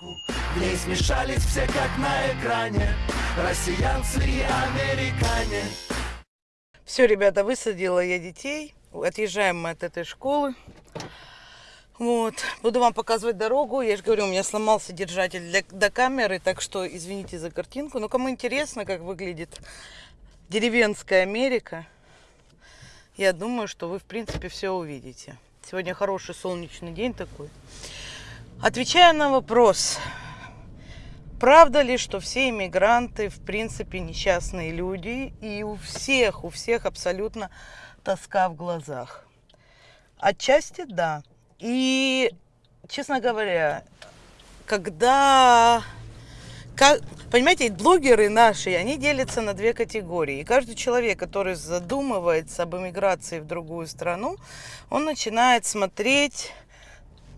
В ней смешались все как на экране Россиянцы и американе Все, ребята, высадила я детей. Отъезжаем мы от этой школы. Вот. Буду вам показывать дорогу. Я же говорю, у меня сломался держатель для, до камеры, так что извините за картинку. Но кому интересно, как выглядит деревенская Америка, я думаю, что вы, в принципе, все увидите. Сегодня хороший солнечный день такой. Отвечая на вопрос, правда ли, что все иммигранты, в принципе, несчастные люди, и у всех, у всех абсолютно тоска в глазах? Отчасти да. И, честно говоря, когда... Как, понимаете, блогеры наши, они делятся на две категории. И каждый человек, который задумывается об эмиграции в другую страну, он начинает смотреть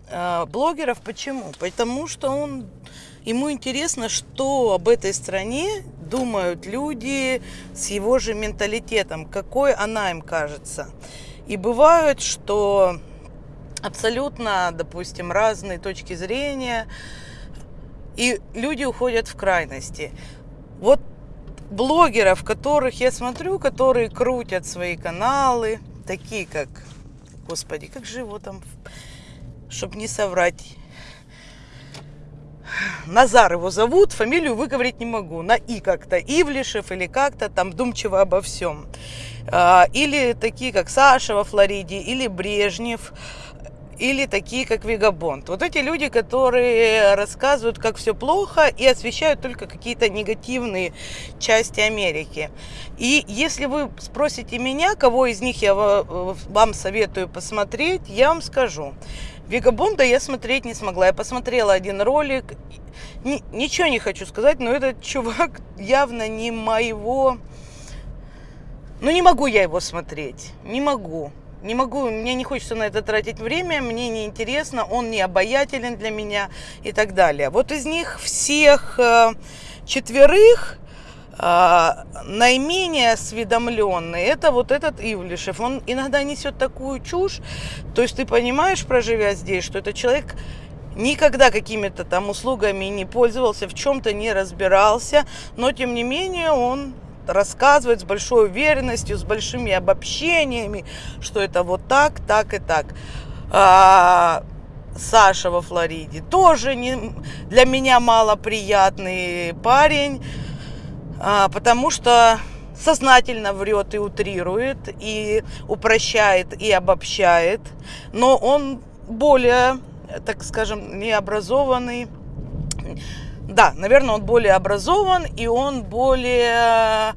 блогеров. Почему? Потому что он, ему интересно, что об этой стране думают люди с его же менталитетом, какой она им кажется. И бывает, что абсолютно, допустим, разные точки зрения, и люди уходят в крайности. Вот блогеров, которых я смотрю, которые крутят свои каналы, такие как, господи, как же его там, чтобы не соврать, Назар его зовут, фамилию выговорить не могу. На И как-то, Ивлишев или как-то там вдумчиво обо всем. А, или такие, как Саша во Флориде, или Брежнев или такие, как Вегабонд. Вот эти люди, которые рассказывают, как все плохо и освещают только какие-то негативные части Америки. И если вы спросите меня, кого из них я вам советую посмотреть, я вам скажу. Вегабонда я смотреть не смогла. Я посмотрела один ролик. Ни, ничего не хочу сказать, но этот чувак явно не моего... Ну, не могу я его смотреть. Не могу. Не могу, мне не хочется на это тратить время, мне не интересно, он не обаятелен для меня и так далее. Вот из них всех э, четверых наименее осведомленный это вот этот Ивлишев. Он иногда несет такую чушь, то есть ты понимаешь, проживя здесь, что этот человек никогда какими-то там услугами не пользовался, в чем-то не разбирался, но тем не менее он рассказывает с большой уверенностью, с большими обобщениями, что это вот так, так и так. А, Саша во Флориде тоже не, для меня малоприятный парень, а, потому что сознательно врет и утрирует, и упрощает, и обобщает, но он более, так скажем, необразованный, да, наверное, он более образован, и он более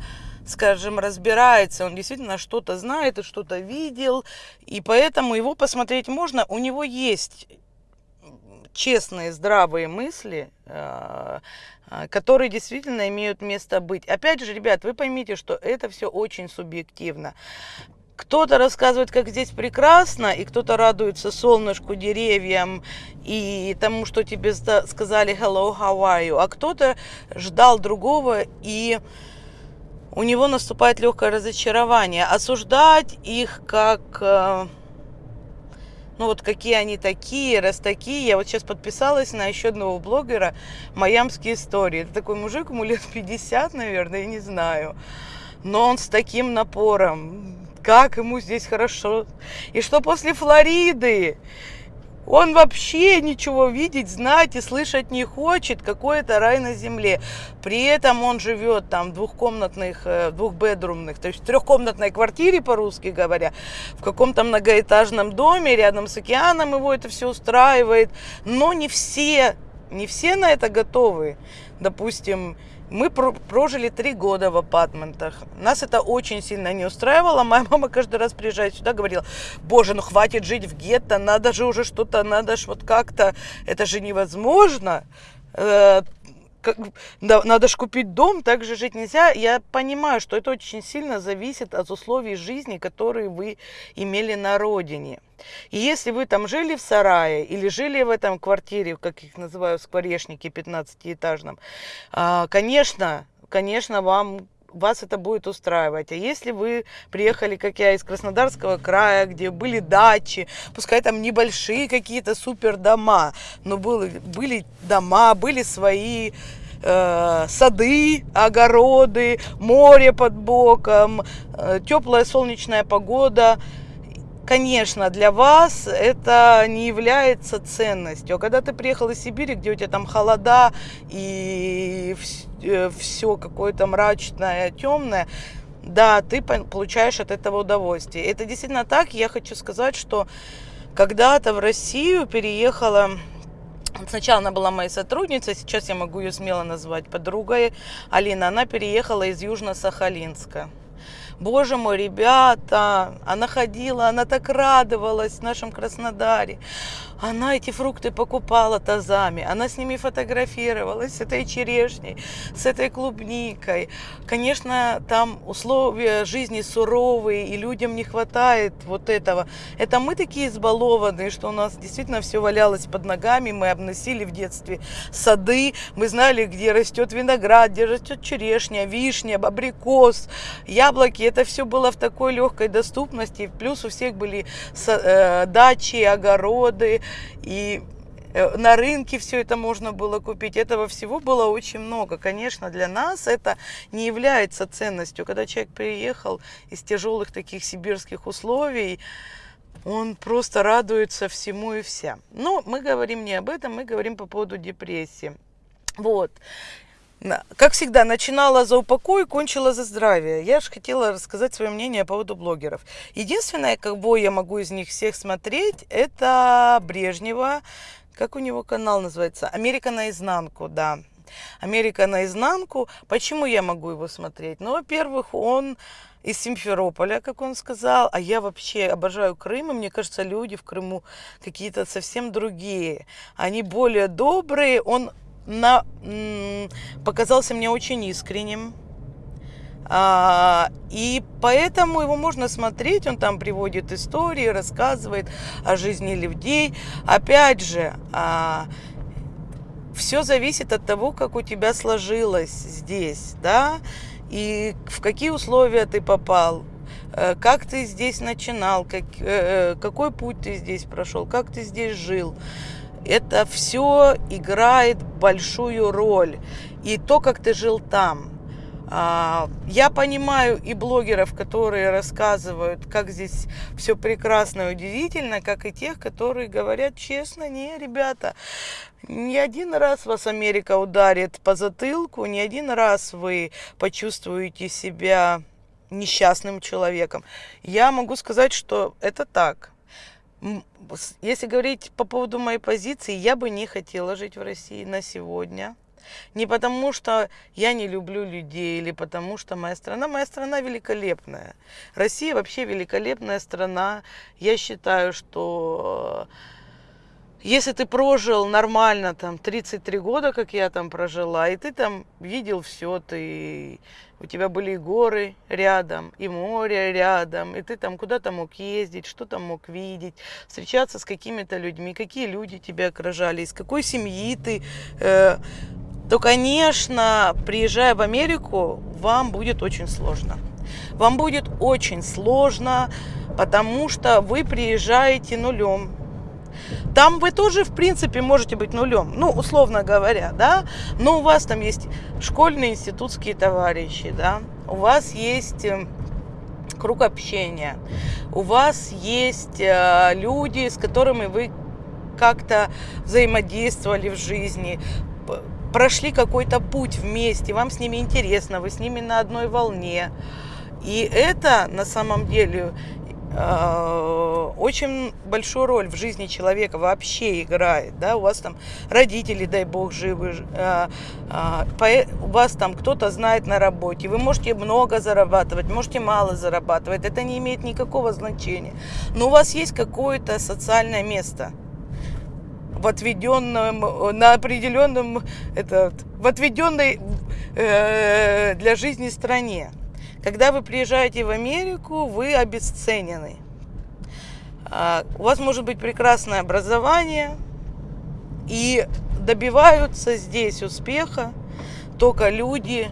скажем, разбирается, он действительно что-то знает и что-то видел, и поэтому его посмотреть можно. У него есть честные, здравые мысли, э, э, которые действительно имеют место быть. Опять же, ребят, вы поймите, что это все очень субъективно. Кто-то рассказывает, как здесь прекрасно, и кто-то радуется солнышку, деревьям и тому, что тебе сказали hello, you, а кто-то ждал другого, и у него наступает легкое разочарование. Осуждать их как, э, ну вот какие они такие, раз такие. Я вот сейчас подписалась на еще одного блогера «Майамские истории». Это такой мужик, ему лет 50, наверное, я не знаю. Но он с таким напором как ему здесь хорошо. И что после Флориды он вообще ничего видеть, знать и слышать не хочет, какой это рай на земле. При этом он живет там в двухкомнатных, э, двухбедрумных, то есть в трехкомнатной квартире, по-русски говоря, в каком-то многоэтажном доме рядом с океаном его это все устраивает. Но не все, не все на это готовы. Допустим, мы прожили три года в апартментах. Нас это очень сильно не устраивало. Моя мама каждый раз приезжает сюда, говорила, боже, ну хватит жить в гетто, надо же уже что-то, надо же вот как-то, это же невозможно. Как, да, надо же купить дом, так же жить нельзя. Я понимаю, что это очень сильно зависит от условий жизни, которые вы имели на родине. И если вы там жили в сарае или жили в этом квартире, как их называют, скворечники 15-этажном, а, конечно, конечно, вам вас это будет устраивать. А если вы приехали, как я, из Краснодарского края, где были дачи, пускай там небольшие какие-то супер дома, но были, были дома, были свои э, сады, огороды, море под боком, э, теплая солнечная погода – конечно, для вас это не является ценностью. А когда ты приехал из Сибири, где у тебя там холода и все э, какое-то мрачное, темное, да, ты получаешь от этого удовольствие. Это действительно так. Я хочу сказать, что когда-то в Россию переехала Сначала она была моей сотрудницей, сейчас я могу ее смело назвать подругой. Алина, она переехала из Южно-Сахалинска. Боже мой, ребята, она ходила, она так радовалась в нашем Краснодаре. Она эти фрукты покупала тазами, она с ними фотографировалась, с этой черешней, с этой клубникой. Конечно, там условия жизни суровые, и людям не хватает вот этого. Это мы такие избалованные, что у нас действительно все валялось под ногами, мы обносили в детстве сады, мы знали, где растет виноград, где растет черешня, вишня, абрикос, яблоки. Это все было в такой легкой доступности. Плюс у всех были э, дачи, огороды, и э, на рынке все это можно было купить. Этого всего было очень много. Конечно, для нас это не является ценностью. Когда человек приехал из тяжелых таких сибирских условий, он просто радуется всему и вся. Но мы говорим не об этом, мы говорим по поводу депрессии. Вот. Как всегда, начинала за упокой, кончила за здравие. Я же хотела рассказать свое мнение по поводу блогеров. Единственное, как бы я могу из них всех смотреть, это Брежнева. Как у него канал называется? Америка наизнанку, да. Америка наизнанку. Почему я могу его смотреть? Ну, во-первых, он из Симферополя, как он сказал, а я вообще обожаю Крым, и мне кажется, люди в Крыму какие-то совсем другие. Они более добрые, он на, показался мне очень искренним. А, и поэтому его можно смотреть, он там приводит истории, рассказывает о жизни людей. Опять же, а, все зависит от того, как у тебя сложилось здесь, да, и в какие условия ты попал, э, как ты здесь начинал, как, э, э, какой путь ты здесь прошел, как ты здесь жил это все играет большую роль. И то, как ты жил там. А, я понимаю и блогеров, которые рассказывают, как здесь все прекрасно и удивительно, как и тех, которые говорят честно, не, ребята, не один раз вас Америка ударит по затылку, не один раз вы почувствуете себя несчастным человеком. Я могу сказать, что это так если говорить по поводу моей позиции, я бы не хотела жить в России на сегодня. Не потому, что я не люблю людей, или потому, что моя страна, моя страна великолепная. Россия вообще великолепная страна. Я считаю, что если ты прожил нормально там 33 года, как я там прожила, и ты там видел все, ты у тебя были и горы рядом, и море рядом, и ты там куда-то мог ездить, что там мог видеть, встречаться с какими-то людьми, какие люди тебя окружали, из какой семьи ты, э, то, конечно, приезжая в Америку, вам будет очень сложно. Вам будет очень сложно, потому что вы приезжаете нулем, там вы тоже, в принципе, можете быть нулем, ну, условно говоря, да, но у вас там есть школьные институтские товарищи, да, у вас есть э, круг общения, у вас есть э, люди, с которыми вы как-то взаимодействовали в жизни, прошли какой-то путь вместе, вам с ними интересно, вы с ними на одной волне. И это на самом деле очень большую роль в жизни человека вообще играет, да, у вас там родители, дай бог, живы, э, э, у вас там кто-то знает на работе, вы можете много зарабатывать, можете мало зарабатывать, это не имеет никакого значения, но у вас есть какое-то социальное место, в отведенном, на определенном, это, в отведенной э, для жизни стране. Когда вы приезжаете в Америку, вы обесценены. А, у вас может быть прекрасное образование, и добиваются здесь успеха только люди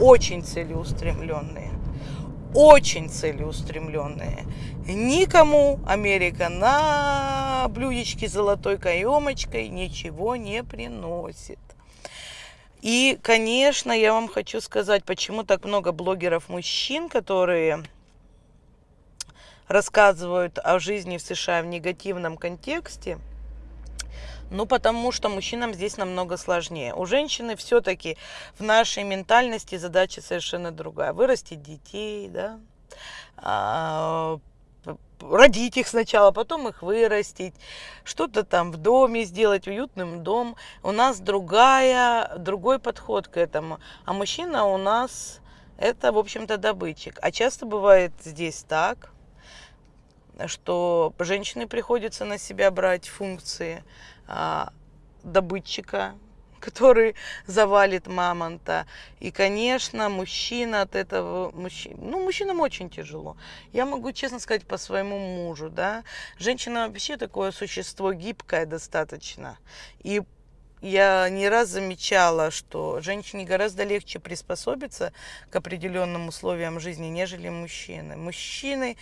очень целеустремленные. Очень целеустремленные. Никому Америка на блюдечке с золотой каемочкой ничего не приносит. И, конечно, я вам хочу сказать, почему так много блогеров-мужчин, которые рассказывают о жизни в США в негативном контексте. Ну, потому что мужчинам здесь намного сложнее. У женщины все-таки в нашей ментальности задача совершенно другая. Вырастить детей, да, а, родить их сначала, потом их вырастить, что-то там в доме сделать, уютным дом. У нас другая, другой подход к этому. А мужчина у нас это, в общем-то, добытчик. А часто бывает здесь так, что женщине приходится на себя брать функции а, добытчика, который завалит мамонта. И, конечно, мужчина от этого, мужчина, ну, мужчинам очень тяжело. Я могу честно сказать по своему мужу, да. Женщина вообще такое существо гибкое достаточно. И я не раз замечала, что женщине гораздо легче приспособиться к определенным условиям жизни, нежели мужчины. Мужчины,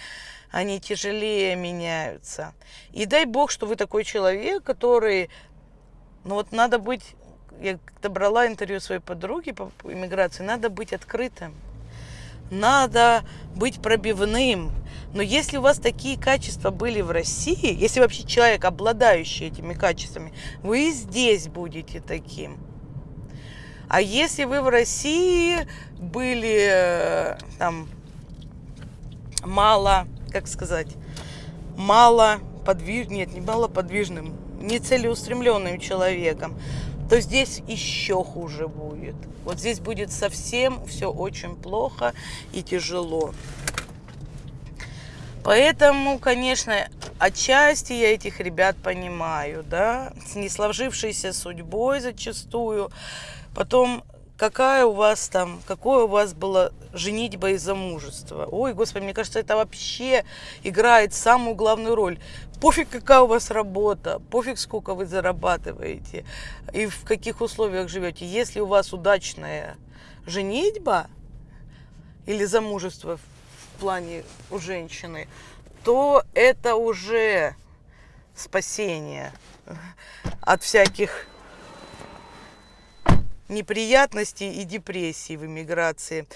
они тяжелее меняются. И дай бог, что вы такой человек, который, ну вот надо быть я когда брала интервью своей подруги по иммиграции, надо быть открытым, надо быть пробивным. Но если у вас такие качества были в России, если вообще человек, обладающий этими качествами, вы здесь будете таким. А если вы в России были э, там мало, как сказать, мало подвижным, нет, не мало подвижным, нецелеустремленным человеком, то здесь еще хуже будет. Вот здесь будет совсем все очень плохо и тяжело. Поэтому, конечно, отчасти я этих ребят понимаю, да, с несложившейся судьбой зачастую. Потом какая у вас там, какое у вас было женитьба и замужество. Ой, господи, мне кажется, это вообще играет самую главную роль. Пофиг, какая у вас работа, пофиг, сколько вы зарабатываете и в каких условиях живете. Если у вас удачная женитьба или замужество в плане у женщины, то это уже спасение от всяких неприятностей и депрессий в эмиграции.